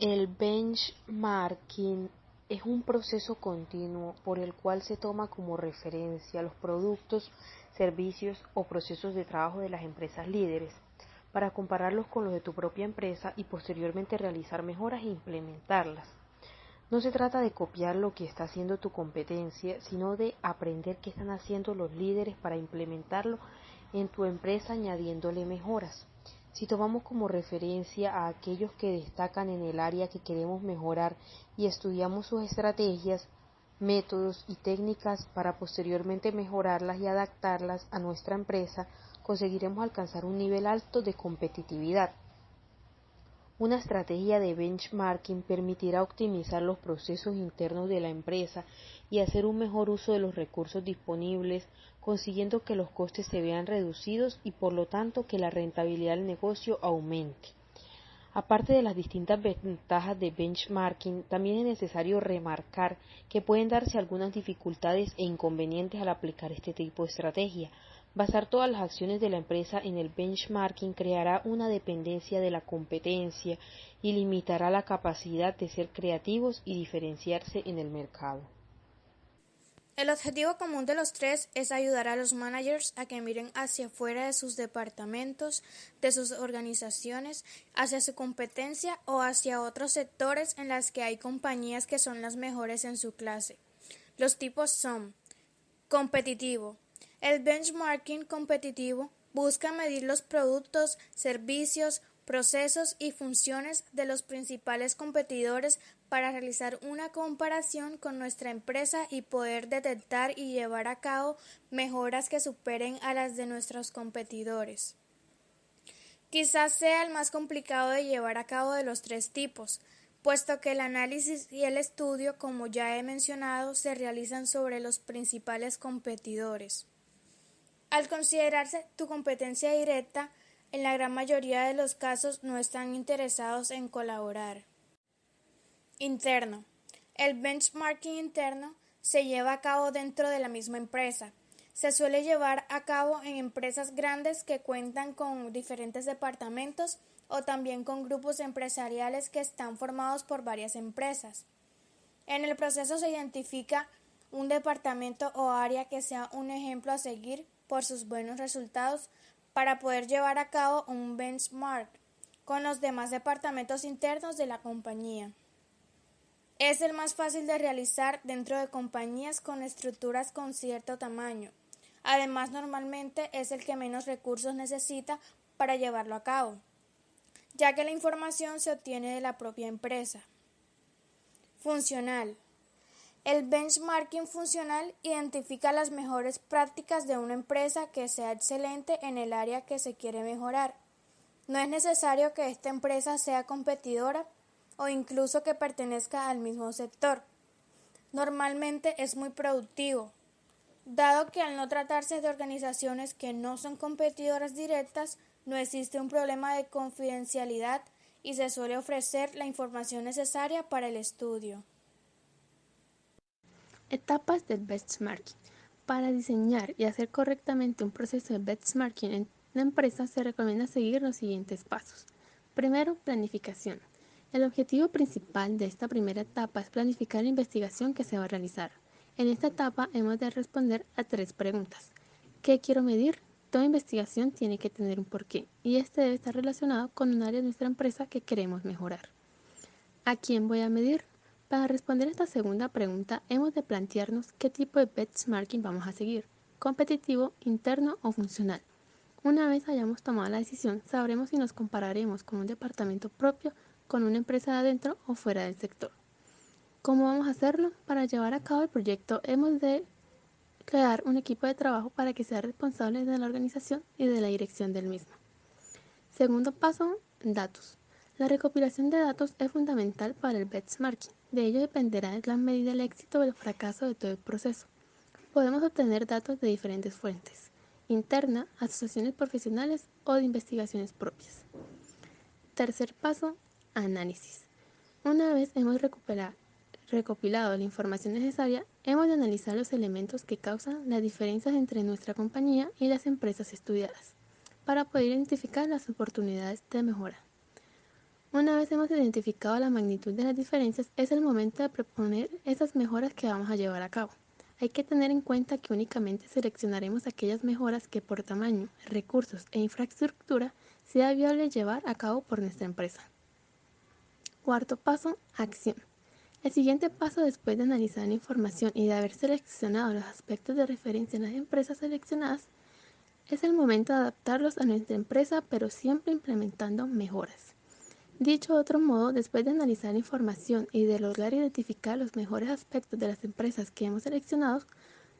El benchmarking es un proceso continuo por el cual se toma como referencia los productos, servicios o procesos de trabajo de las empresas líderes para compararlos con los de tu propia empresa y posteriormente realizar mejoras e implementarlas. No se trata de copiar lo que está haciendo tu competencia, sino de aprender qué están haciendo los líderes para implementarlo en tu empresa añadiéndole mejoras. Si tomamos como referencia a aquellos que destacan en el área que queremos mejorar y estudiamos sus estrategias, métodos y técnicas para posteriormente mejorarlas y adaptarlas a nuestra empresa, conseguiremos alcanzar un nivel alto de competitividad. Una estrategia de benchmarking permitirá optimizar los procesos internos de la empresa y hacer un mejor uso de los recursos disponibles, consiguiendo que los costes se vean reducidos y por lo tanto que la rentabilidad del negocio aumente. Aparte de las distintas ventajas de benchmarking, también es necesario remarcar que pueden darse algunas dificultades e inconvenientes al aplicar este tipo de estrategia, Basar todas las acciones de la empresa en el benchmarking creará una dependencia de la competencia y limitará la capacidad de ser creativos y diferenciarse en el mercado. El objetivo común de los tres es ayudar a los managers a que miren hacia afuera de sus departamentos, de sus organizaciones, hacia su competencia o hacia otros sectores en las que hay compañías que son las mejores en su clase. Los tipos son competitivo, el benchmarking competitivo busca medir los productos, servicios, procesos y funciones de los principales competidores para realizar una comparación con nuestra empresa y poder detectar y llevar a cabo mejoras que superen a las de nuestros competidores. Quizás sea el más complicado de llevar a cabo de los tres tipos, puesto que el análisis y el estudio, como ya he mencionado, se realizan sobre los principales competidores. Al considerarse tu competencia directa, en la gran mayoría de los casos no están interesados en colaborar. Interno. El benchmarking interno se lleva a cabo dentro de la misma empresa. Se suele llevar a cabo en empresas grandes que cuentan con diferentes departamentos o también con grupos empresariales que están formados por varias empresas. En el proceso se identifica un departamento o área que sea un ejemplo a seguir por sus buenos resultados para poder llevar a cabo un benchmark con los demás departamentos internos de la compañía. Es el más fácil de realizar dentro de compañías con estructuras con cierto tamaño. Además, normalmente es el que menos recursos necesita para llevarlo a cabo, ya que la información se obtiene de la propia empresa. Funcional. El benchmarking funcional identifica las mejores prácticas de una empresa que sea excelente en el área que se quiere mejorar. No es necesario que esta empresa sea competidora o incluso que pertenezca al mismo sector. Normalmente es muy productivo, dado que al no tratarse de organizaciones que no son competidoras directas, no existe un problema de confidencialidad y se suele ofrecer la información necesaria para el estudio. Etapas del benchmarking. Para diseñar y hacer correctamente un proceso de benchmarking en la empresa se recomienda seguir los siguientes pasos. Primero, planificación. El objetivo principal de esta primera etapa es planificar la investigación que se va a realizar. En esta etapa hemos de responder a tres preguntas. ¿Qué quiero medir? Toda investigación tiene que tener un porqué y este debe estar relacionado con un área de nuestra empresa que queremos mejorar. ¿A quién voy a medir? Para responder esta segunda pregunta, hemos de plantearnos qué tipo de benchmarking vamos a seguir, competitivo, interno o funcional. Una vez hayamos tomado la decisión, sabremos si nos compararemos con un departamento propio, con una empresa de adentro o fuera del sector. ¿Cómo vamos a hacerlo? Para llevar a cabo el proyecto hemos de crear un equipo de trabajo para que sea responsable de la organización y de la dirección del mismo. Segundo paso, datos. La recopilación de datos es fundamental para el benchmarking. De ello dependerá la medida del éxito o el fracaso de todo el proceso. Podemos obtener datos de diferentes fuentes, interna, asociaciones profesionales o de investigaciones propias. Tercer paso, análisis. Una vez hemos recopilado la información necesaria, hemos de analizar los elementos que causan las diferencias entre nuestra compañía y las empresas estudiadas, para poder identificar las oportunidades de mejora. Una vez hemos identificado la magnitud de las diferencias, es el momento de proponer esas mejoras que vamos a llevar a cabo. Hay que tener en cuenta que únicamente seleccionaremos aquellas mejoras que por tamaño, recursos e infraestructura sea viable llevar a cabo por nuestra empresa. Cuarto paso, acción. El siguiente paso después de analizar la información y de haber seleccionado los aspectos de referencia en las empresas seleccionadas, es el momento de adaptarlos a nuestra empresa pero siempre implementando mejoras. Dicho de otro modo, después de analizar la información y de lograr identificar los mejores aspectos de las empresas que hemos seleccionado,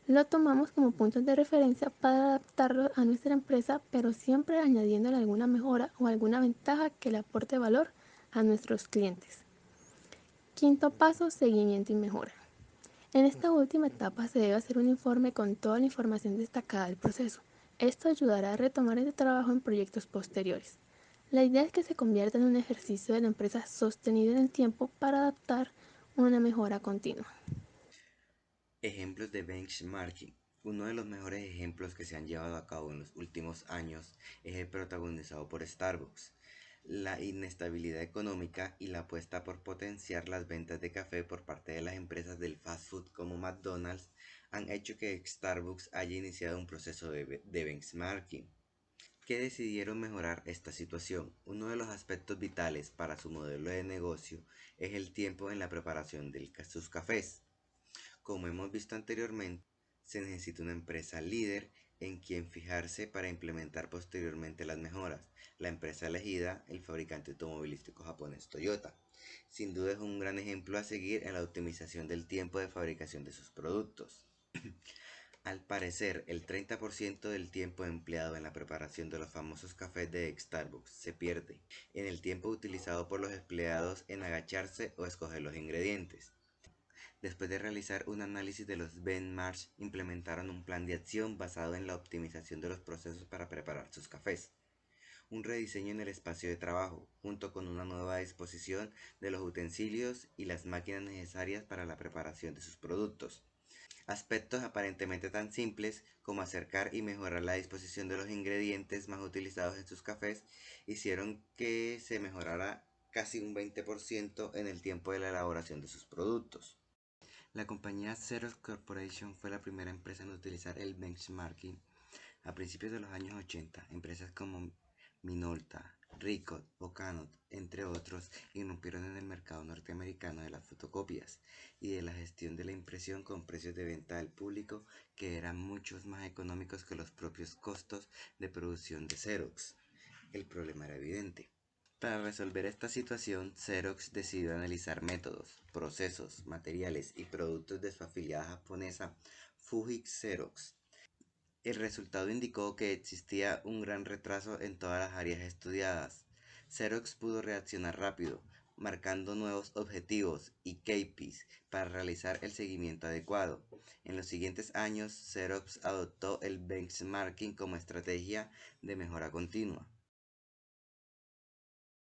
lo tomamos como puntos de referencia para adaptarlo a nuestra empresa, pero siempre añadiéndole alguna mejora o alguna ventaja que le aporte valor a nuestros clientes. Quinto paso, seguimiento y mejora. En esta última etapa se debe hacer un informe con toda la información destacada del proceso. Esto ayudará a retomar este trabajo en proyectos posteriores. La idea es que se convierta en un ejercicio de la empresa sostenido en el tiempo para adaptar una mejora continua. Ejemplos de benchmarking. Uno de los mejores ejemplos que se han llevado a cabo en los últimos años es el protagonizado por Starbucks. La inestabilidad económica y la apuesta por potenciar las ventas de café por parte de las empresas del fast food como McDonald's han hecho que Starbucks haya iniciado un proceso de, de benchmarking que decidieron mejorar esta situación. Uno de los aspectos vitales para su modelo de negocio es el tiempo en la preparación de sus cafés. Como hemos visto anteriormente, se necesita una empresa líder en quien fijarse para implementar posteriormente las mejoras. La empresa elegida, el fabricante automovilístico japonés Toyota. Sin duda es un gran ejemplo a seguir en la optimización del tiempo de fabricación de sus productos. Al parecer, el 30% del tiempo empleado en la preparación de los famosos cafés de Starbucks se pierde en el tiempo utilizado por los empleados en agacharse o escoger los ingredientes. Después de realizar un análisis de los benchmarks, implementaron un plan de acción basado en la optimización de los procesos para preparar sus cafés un rediseño en el espacio de trabajo, junto con una nueva disposición de los utensilios y las máquinas necesarias para la preparación de sus productos. Aspectos aparentemente tan simples como acercar y mejorar la disposición de los ingredientes más utilizados en sus cafés hicieron que se mejorara casi un 20% en el tiempo de la elaboración de sus productos. La compañía Xerox Corporation fue la primera empresa en utilizar el benchmarking a principios de los años 80. Empresas como Minolta, Ricoh o entre otros, irrumpieron en el mercado norteamericano de las fotocopias y de la gestión de la impresión con precios de venta al público que eran muchos más económicos que los propios costos de producción de Xerox. El problema era evidente. Para resolver esta situación, Xerox decidió analizar métodos, procesos, materiales y productos de su afiliada japonesa Fujitsu Xerox el resultado indicó que existía un gran retraso en todas las áreas estudiadas. Xerox pudo reaccionar rápido, marcando nuevos objetivos y KPIs para realizar el seguimiento adecuado. En los siguientes años, Xerox adoptó el benchmarking como estrategia de mejora continua.